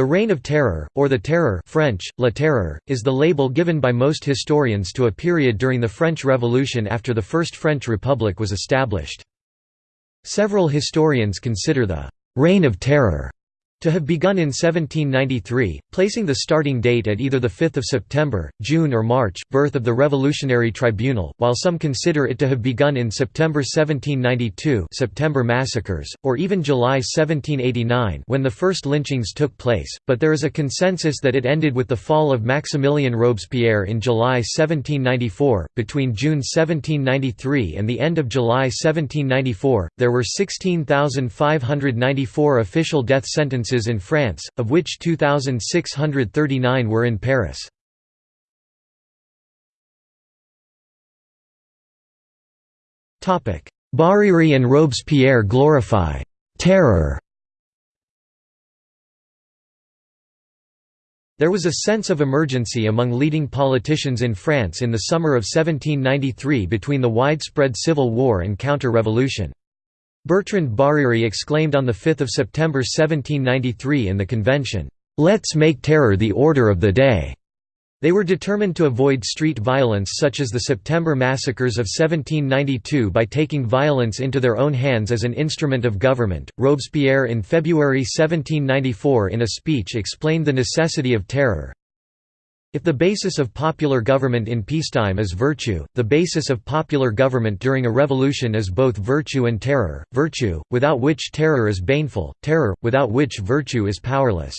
The Reign of Terror, or the Terror French, La Terreur, is the label given by most historians to a period during the French Revolution after the First French Republic was established. Several historians consider the «Reign of Terror» to have begun in 1793, placing the starting date at either 5 September, June or March birth of the Revolutionary Tribunal, while some consider it to have begun in September 1792 September massacres, or even July 1789 when the first lynchings took place, but there is a consensus that it ended with the fall of Maximilien Robespierre in July 1794. Between June 1793 and the end of July 1794, there were 16,594 official death sentences in France, of which 2,639 were in Paris. Barère and Robespierre glorify «terror» There was a sense of emergency among leading politicians in France in the summer of 1793 between the widespread civil war and counter-revolution. Bertrand Barère exclaimed on 5 September 1793 in the convention, "'Let's make terror the order of the day'". They were determined to avoid street violence such as the September massacres of 1792 by taking violence into their own hands as an instrument of government. Robespierre in February 1794 in a speech explained the necessity of terror, if the basis of popular government in peacetime is virtue, the basis of popular government during a revolution is both virtue and terror, virtue, without which terror is baneful, terror, without which virtue is powerless.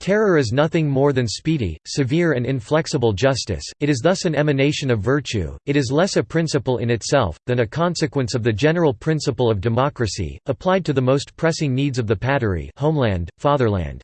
Terror is nothing more than speedy, severe and inflexible justice, it is thus an emanation of virtue, it is less a principle in itself, than a consequence of the general principle of democracy, applied to the most pressing needs of the patrie homeland, fatherland.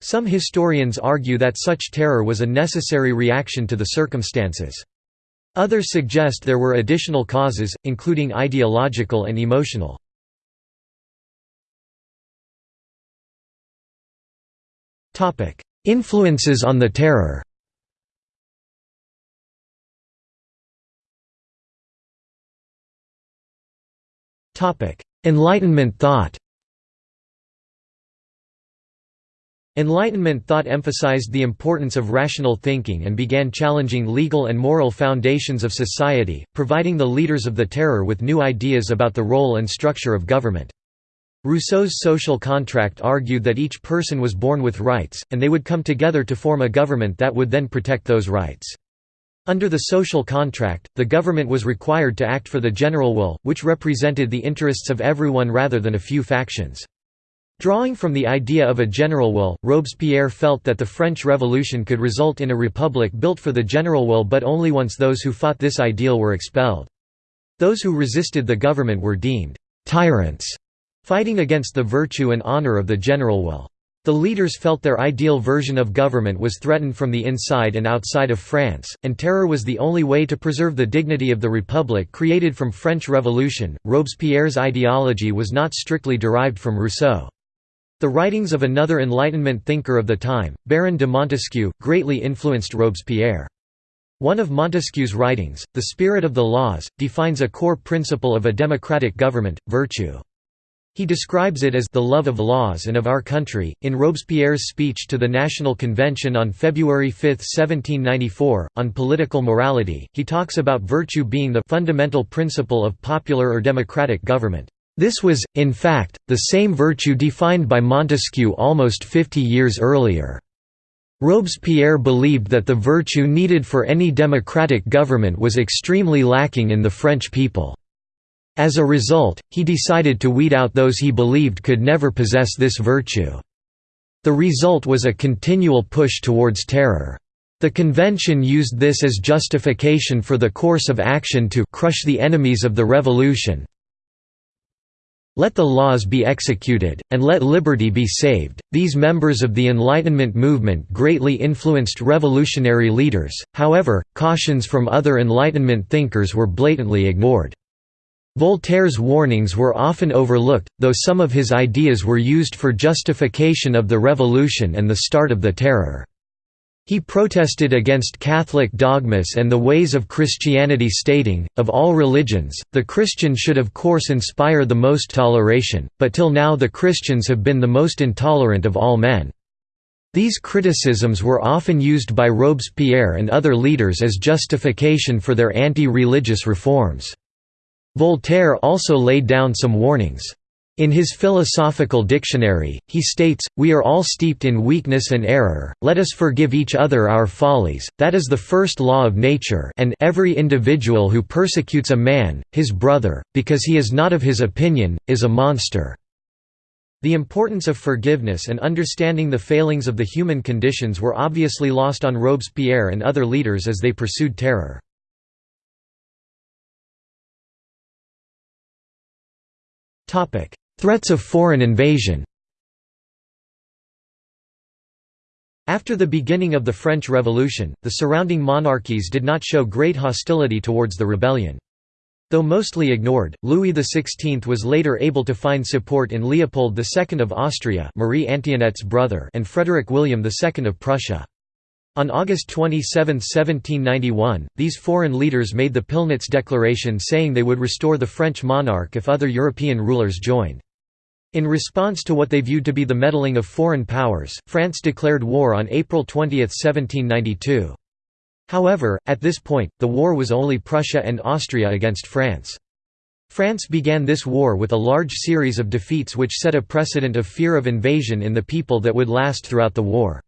Some historians argue that such terror was a necessary reaction to the circumstances. Others suggest there were additional causes, including ideological and emotional. Influences on the terror Enlightenment thought Enlightenment thought emphasized the importance of rational thinking and began challenging legal and moral foundations of society, providing the leaders of the terror with new ideas about the role and structure of government. Rousseau's social contract argued that each person was born with rights, and they would come together to form a government that would then protect those rights. Under the social contract, the government was required to act for the general will, which represented the interests of everyone rather than a few factions. Drawing from the idea of a general will, Robespierre felt that the French Revolution could result in a republic built for the general will but only once those who fought this ideal were expelled. Those who resisted the government were deemed «tyrants», fighting against the virtue and honor of the general will. The leaders felt their ideal version of government was threatened from the inside and outside of France, and terror was the only way to preserve the dignity of the republic created from French Revolution. Robespierre's ideology was not strictly derived from Rousseau. The writings of another Enlightenment thinker of the time, Baron de Montesquieu, greatly influenced Robespierre. One of Montesquieu's writings, The Spirit of the Laws, defines a core principle of a democratic government, virtue. He describes it as the love of laws and of our country. In Robespierre's speech to the National Convention on February 5, 1794, on political morality, he talks about virtue being the fundamental principle of popular or democratic government. This was, in fact, the same virtue defined by Montesquieu almost fifty years earlier. Robespierre believed that the virtue needed for any democratic government was extremely lacking in the French people. As a result, he decided to weed out those he believed could never possess this virtue. The result was a continual push towards terror. The convention used this as justification for the course of action to crush the enemies of the revolution, let the laws be executed, and let liberty be saved. These members of the Enlightenment movement greatly influenced revolutionary leaders, however, cautions from other Enlightenment thinkers were blatantly ignored. Voltaire's warnings were often overlooked, though some of his ideas were used for justification of the revolution and the start of the Terror. He protested against Catholic dogmas and the ways of Christianity stating, of all religions, the Christian should of course inspire the most toleration, but till now the Christians have been the most intolerant of all men. These criticisms were often used by Robespierre and other leaders as justification for their anti-religious reforms. Voltaire also laid down some warnings. In his philosophical dictionary, he states, We are all steeped in weakness and error, let us forgive each other our follies, that is the first law of nature and every individual who persecutes a man, his brother, because he is not of his opinion, is a monster." The importance of forgiveness and understanding the failings of the human conditions were obviously lost on Robespierre and other leaders as they pursued terror. Threats of foreign invasion After the beginning of the French Revolution, the surrounding monarchies did not show great hostility towards the rebellion. Though mostly ignored, Louis XVI was later able to find support in Leopold II of Austria Marie Antoinette's brother and Frederick William II of Prussia. On August 27, 1791, these foreign leaders made the Pillnitz Declaration saying they would restore the French monarch if other European rulers joined. In response to what they viewed to be the meddling of foreign powers, France declared war on April 20, 1792. However, at this point, the war was only Prussia and Austria against France. France began this war with a large series of defeats which set a precedent of fear of invasion in the people that would last throughout the war.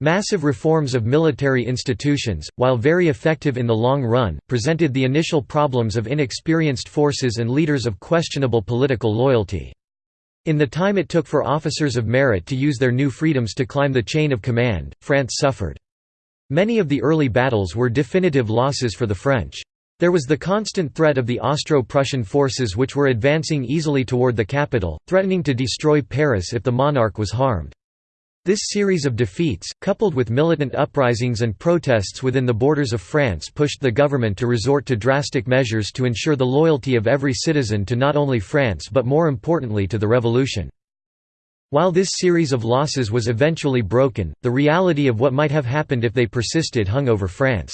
Massive reforms of military institutions, while very effective in the long run, presented the initial problems of inexperienced forces and leaders of questionable political loyalty. In the time it took for officers of merit to use their new freedoms to climb the chain of command, France suffered. Many of the early battles were definitive losses for the French. There was the constant threat of the Austro-Prussian forces which were advancing easily toward the capital, threatening to destroy Paris if the monarch was harmed. This series of defeats, coupled with militant uprisings and protests within the borders of France pushed the government to resort to drastic measures to ensure the loyalty of every citizen to not only France but more importantly to the revolution. While this series of losses was eventually broken, the reality of what might have happened if they persisted hung over France.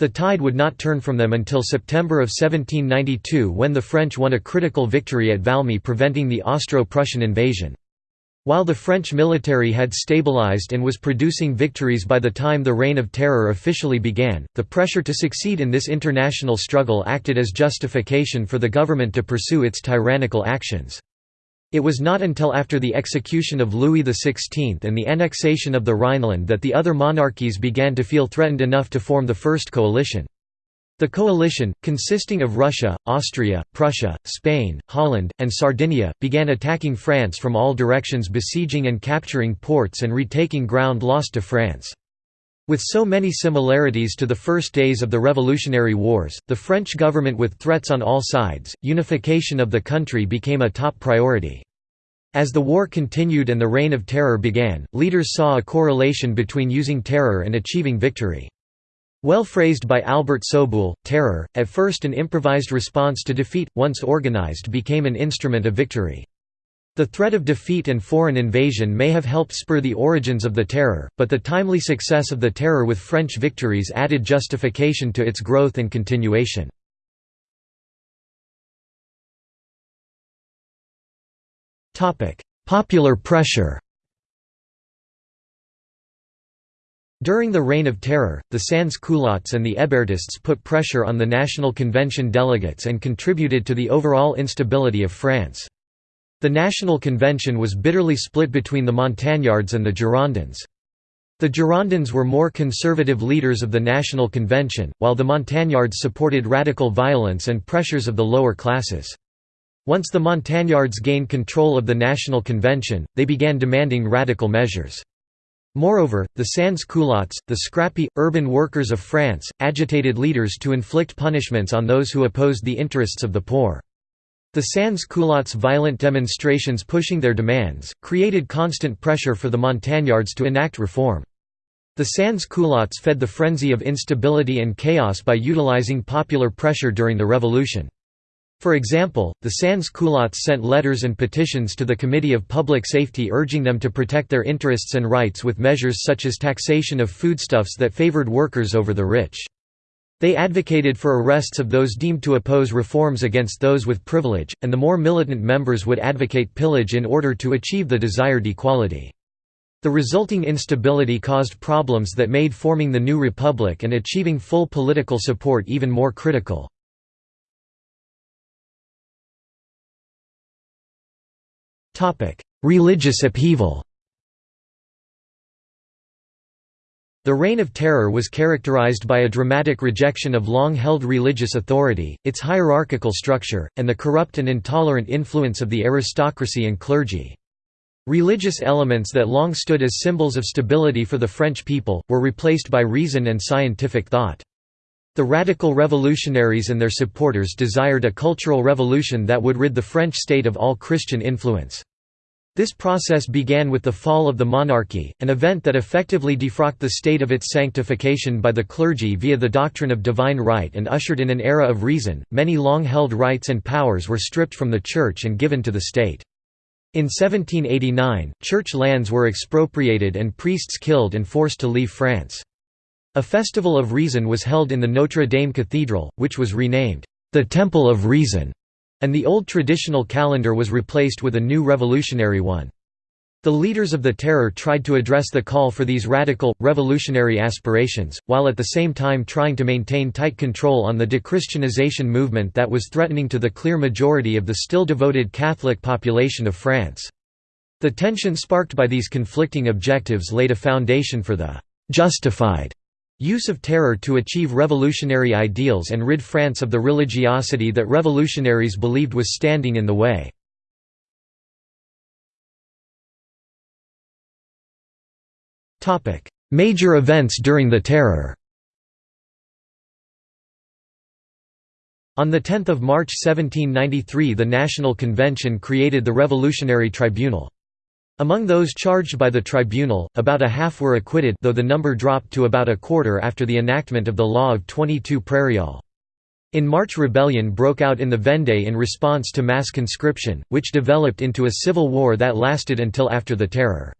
The tide would not turn from them until September of 1792 when the French won a critical victory at Valmy preventing the Austro-Prussian invasion. While the French military had stabilized and was producing victories by the time the Reign of Terror officially began, the pressure to succeed in this international struggle acted as justification for the government to pursue its tyrannical actions. It was not until after the execution of Louis XVI and the annexation of the Rhineland that the other monarchies began to feel threatened enough to form the First Coalition. The coalition, consisting of Russia, Austria, Prussia, Spain, Holland, and Sardinia, began attacking France from all directions besieging and capturing ports and retaking ground lost to France. With so many similarities to the first days of the Revolutionary Wars, the French government with threats on all sides, unification of the country became a top priority. As the war continued and the Reign of Terror began, leaders saw a correlation between using terror and achieving victory. Well phrased by Albert Soboul, terror, at first an improvised response to defeat, once organized became an instrument of victory. The threat of defeat and foreign invasion may have helped spur the origins of the terror, but the timely success of the terror with French victories added justification to its growth and continuation. Popular pressure During the Reign of Terror, the sans-culottes and the Hébertists put pressure on the National Convention delegates and contributed to the overall instability of France. The National Convention was bitterly split between the Montagnards and the Girondins. The Girondins were more conservative leaders of the National Convention, while the Montagnards supported radical violence and pressures of the lower classes. Once the Montagnards gained control of the National Convention, they began demanding radical measures. Moreover, the sans-culottes, the scrappy, urban workers of France, agitated leaders to inflict punishments on those who opposed the interests of the poor. The sans-culottes' violent demonstrations pushing their demands, created constant pressure for the Montagnards to enact reform. The sans-culottes fed the frenzy of instability and chaos by utilizing popular pressure during the revolution. For example, the sans-culottes sent letters and petitions to the Committee of Public Safety urging them to protect their interests and rights with measures such as taxation of foodstuffs that favored workers over the rich. They advocated for arrests of those deemed to oppose reforms against those with privilege, and the more militant members would advocate pillage in order to achieve the desired equality. The resulting instability caused problems that made forming the new republic and achieving full political support even more critical. Religious upheaval The Reign of Terror was characterized by a dramatic rejection of long-held religious authority, its hierarchical structure, and the corrupt and intolerant influence of the aristocracy and clergy. Religious elements that long stood as symbols of stability for the French people, were replaced by reason and scientific thought. The radical revolutionaries and their supporters desired a cultural revolution that would rid the French state of all Christian influence. This process began with the fall of the monarchy, an event that effectively defrocked the state of its sanctification by the clergy via the doctrine of divine right and ushered in an era of reason. Many long held rights and powers were stripped from the Church and given to the state. In 1789, church lands were expropriated and priests killed and forced to leave France. A festival of reason was held in the Notre Dame Cathedral, which was renamed, "...the Temple of Reason", and the old traditional calendar was replaced with a new revolutionary one. The leaders of the Terror tried to address the call for these radical, revolutionary aspirations, while at the same time trying to maintain tight control on the dechristianization movement that was threatening to the clear majority of the still devoted Catholic population of France. The tension sparked by these conflicting objectives laid a foundation for the «justified» Use of terror to achieve revolutionary ideals and rid France of the religiosity that revolutionaries believed was standing in the way. Major events during the Terror On 10 March 1793 the National Convention created the Revolutionary Tribunal. Among those charged by the tribunal, about a half were acquitted though the number dropped to about a quarter after the enactment of the Law of 22 Prairial. In March rebellion broke out in the Vendée in response to mass conscription, which developed into a civil war that lasted until after the Terror.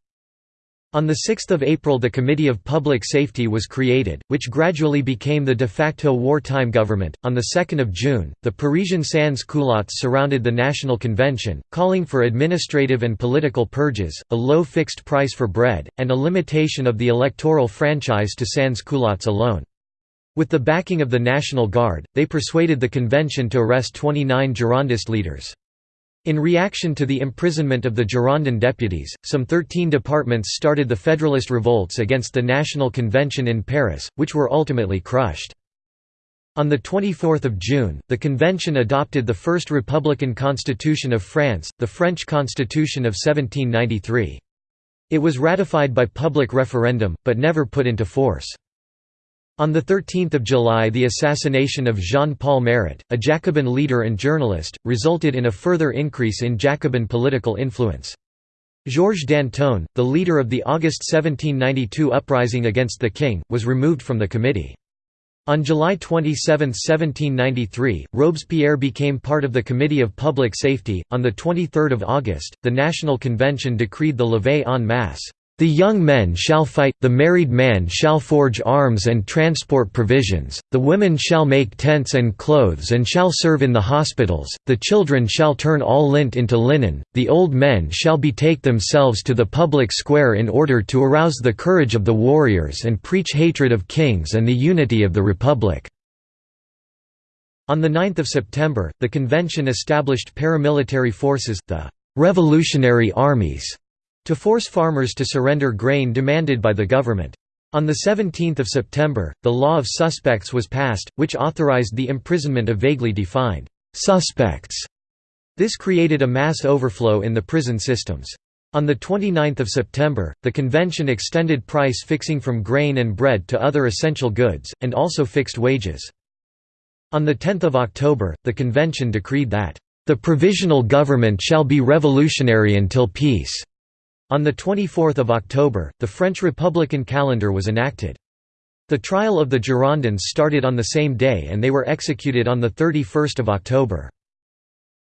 On 6 April the Committee of Public Safety was created, which gradually became the de facto wartime government. On 2 June, the Parisian sans-culottes surrounded the National Convention, calling for administrative and political purges, a low fixed price for bread, and a limitation of the electoral franchise to sans-culottes alone. With the backing of the National Guard, they persuaded the convention to arrest 29 Girondist leaders. In reaction to the imprisonment of the Girondin deputies, some 13 departments started the Federalist revolts against the National Convention in Paris, which were ultimately crushed. On 24 June, the convention adopted the first republican constitution of France, the French Constitution of 1793. It was ratified by public referendum, but never put into force. On 13 July the assassination of Jean-Paul Marat, a Jacobin leader and journalist, resulted in a further increase in Jacobin political influence. Georges Danton, the leader of the August 1792 uprising against the king, was removed from the committee. On July 27, 1793, Robespierre became part of the Committee of Public Safety. On 23 August, the National Convention decreed the levée en masse the young men shall fight, the married man shall forge arms and transport provisions, the women shall make tents and clothes and shall serve in the hospitals, the children shall turn all lint into linen, the old men shall betake themselves to the public square in order to arouse the courage of the warriors and preach hatred of kings and the unity of the republic." On 9 September, the convention established paramilitary forces, the «revolutionary armies» to force farmers to surrender grain demanded by the government. On 17 September, the Law of Suspects was passed, which authorized the imprisonment of vaguely defined «suspects». This created a mass overflow in the prison systems. On 29 September, the convention extended price fixing from grain and bread to other essential goods, and also fixed wages. On 10 October, the convention decreed that, "...the provisional government shall be revolutionary until peace." On 24 October, the French Republican calendar was enacted. The trial of the Girondins started on the same day and they were executed on 31 October.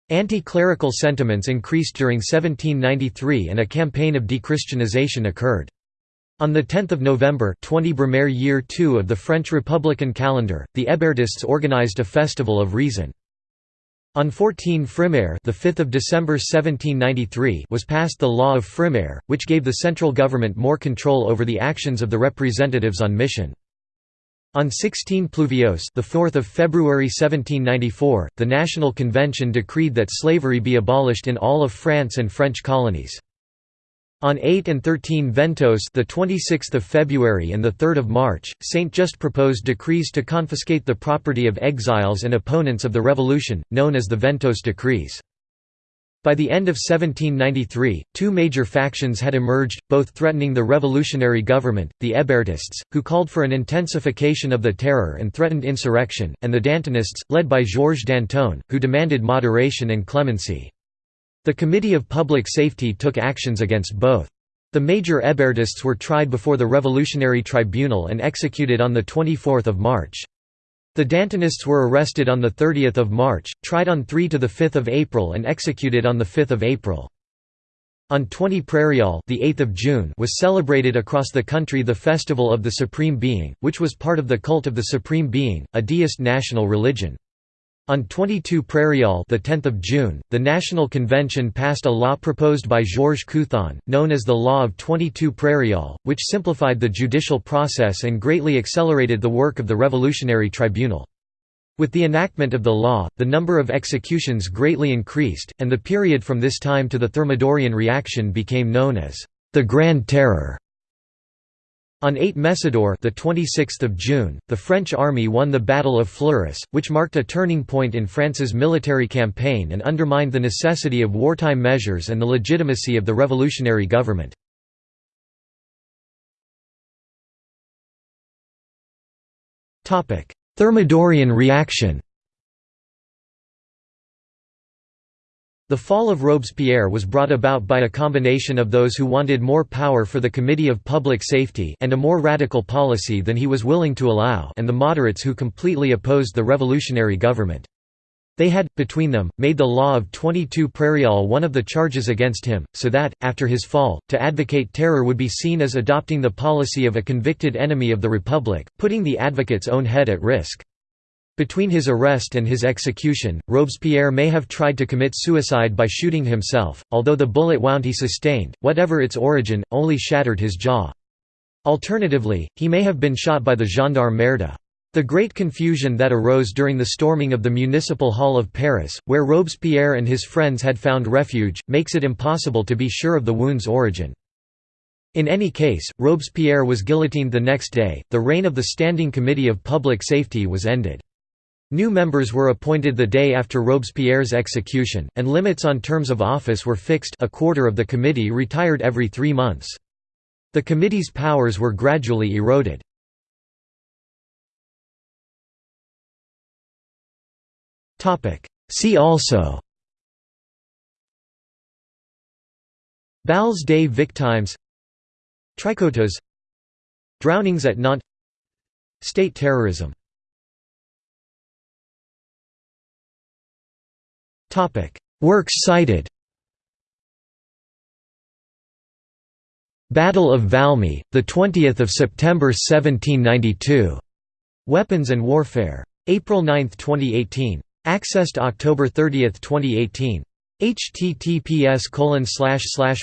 Anti-clerical sentiments increased during 1793 and a campaign of dechristianization occurred. On 10 November 20 Brumaire year 2 of the French Republican calendar, the Hébertists organized a festival of reason. On 14 Frimaire, the 5th of December 1793, was passed the Law of Frimaire, which gave the central government more control over the actions of the representatives on mission. On 16 Pluviose, the 4th of February 1794, the National Convention decreed that slavery be abolished in all of France and French colonies. On 8 and 13 Ventose, the 26th of February and the 3rd of March, Saint Just proposed decrees to confiscate the property of exiles and opponents of the revolution, known as the Ventose decrees. By the end of 1793, two major factions had emerged, both threatening the revolutionary government, the Hébertists, who called for an intensification of the terror and threatened insurrection, and the Dantonists, led by Georges Danton, who demanded moderation and clemency. The Committee of Public Safety took actions against both. The major Hébertists were tried before the Revolutionary Tribunal and executed on 24 March. The Dantonists were arrested on 30 March, tried on 3 to 5 April and executed on 5 April. On 20 Prairial the 8th of June was celebrated across the country the Festival of the Supreme Being, which was part of the cult of the Supreme Being, a deist national religion. On 22 Prairial the 10th of June, the National Convention passed a law proposed by Georges Couthon, known as the Law of 22 Prairial, which simplified the judicial process and greatly accelerated the work of the Revolutionary Tribunal. With the enactment of the law, the number of executions greatly increased, and the period from this time to the Thermidorian reaction became known as the Grand Terror. On 8 Messidor the 26th of June, the French army won the Battle of Fleurus, which marked a turning point in France's military campaign and undermined the necessity of wartime measures and the legitimacy of the revolutionary government. Thermidorian reaction The fall of Robespierre was brought about by a combination of those who wanted more power for the Committee of Public Safety and a more radical policy than he was willing to allow and the moderates who completely opposed the revolutionary government. They had, between them, made the law of 22 Prairial one of the charges against him, so that, after his fall, to advocate terror would be seen as adopting the policy of a convicted enemy of the Republic, putting the advocate's own head at risk. Between his arrest and his execution, Robespierre may have tried to commit suicide by shooting himself, although the bullet wound he sustained, whatever its origin, only shattered his jaw. Alternatively, he may have been shot by the gendarme Merda. The great confusion that arose during the storming of the Municipal Hall of Paris, where Robespierre and his friends had found refuge, makes it impossible to be sure of the wound's origin. In any case, Robespierre was guillotined the next day, the reign of the Standing Committee of Public Safety was ended. New members were appointed the day after Robespierre's execution, and limits on terms of office were fixed a quarter of the committee retired every three months. The committee's powers were gradually eroded. See also Bals des victimes Tricoteuse Drownings at Nantes State terrorism Works cited Battle of Valmy, the 20th of September 1792. Weapons and Warfare. April 9, 2018. Accessed October 30, 2018. https colon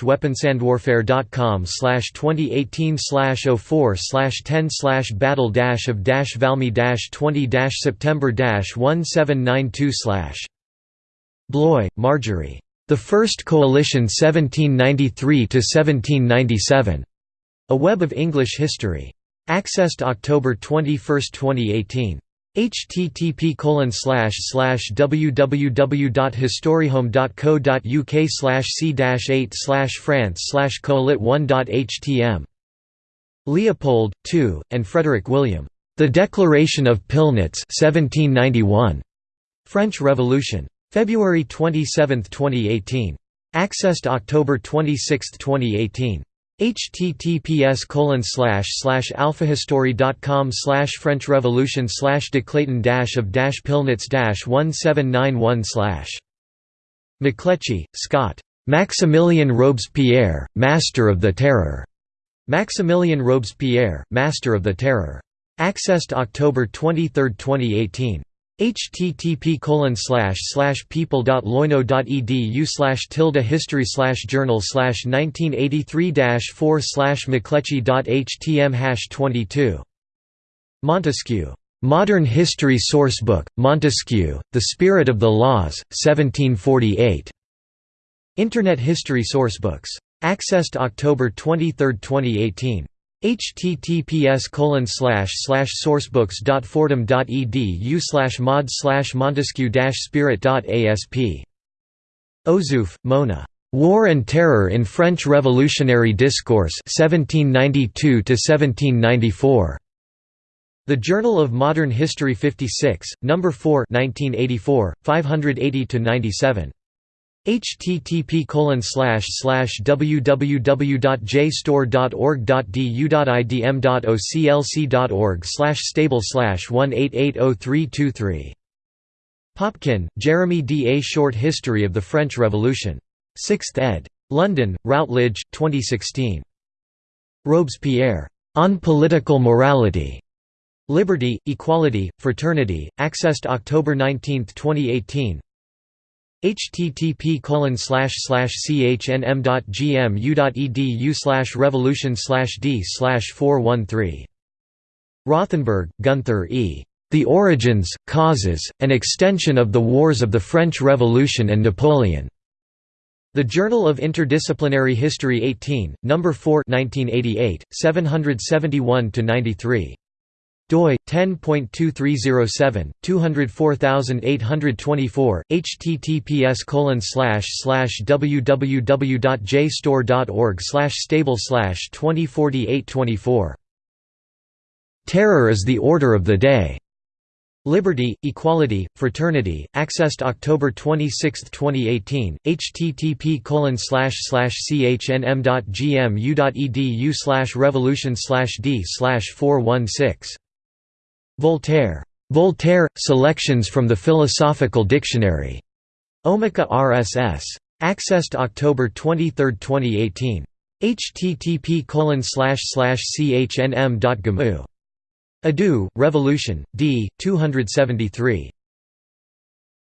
weaponsandwarfare.com slash 2018 slash 04 slash 10 slash battle of valmy dash 20 dash september dash 1792 slash Bloy, Marjorie. The First Coalition 1793–1797. A Web of English History. Accessed October 21, 2018 http www.historyhome.co.uk c 8 france colit 1htm Leopold, II, and Frederick William. The Declaration of Pillnitz 1791. French Revolution. February 27, 2018. Accessed October 26, 2018 https colon slash slash alphahistory.com slash French Revolution slash de Clayton dash of dash Pillnitz dash 1791 slash McLetchie, Scott. Maximilien Robespierre, Master of the Terror. Maximilien Robespierre, Master of the Terror. Accessed October 23, 2018 http colon slash slash people.loyno.edu slash tilde history slash journal slash 1983 4 slash mcletchie.htm hash 22 Montesquieu. Modern History Sourcebook, Montesquieu, The Spirit of the Laws, 1748. Internet History Sourcebooks. Accessed October 23, 2018 https colon slash slash sourcebooks.fordham.edu slash mod slash montesquieu spirit.asp Ozouf, Mona. War and Terror in French Revolutionary Discourse 1792 1794. The Journal of Modern History 56, No. 4 1984, 580–97 http slash slash www.jstor.org.du.idm.oclc.org slash stable 1880323 Popkin, Jeremy D. A Short History of the French Revolution. 6th ed. London, Routledge, 2016. Robespierre. On Political Morality. Liberty, Equality, Fraternity, accessed October 19, 2018 http chnm.gmu.edu slash revolution d 413 Rothenberg, Gunther E. The Origins, Causes, and Extension of the Wars of the French Revolution and Napoleon. The Journal of Interdisciplinary History 18, No. 4 1988, 771–93 doi 10.2307 204824 https colon slash slash www.jstor.org slash stable slash 204824 Terror is the order of the day. Liberty, Equality, Fraternity, accessed October 26, 2018, http colon slash slash chnm.gmu.edu slash revolution slash d slash 416 Voltaire. Voltaire – Selections from the Philosophical Dictionary. Omeka RSS. Accessed October 23, 2018. http chnm.gmu. Adu, Revolution, d. 273.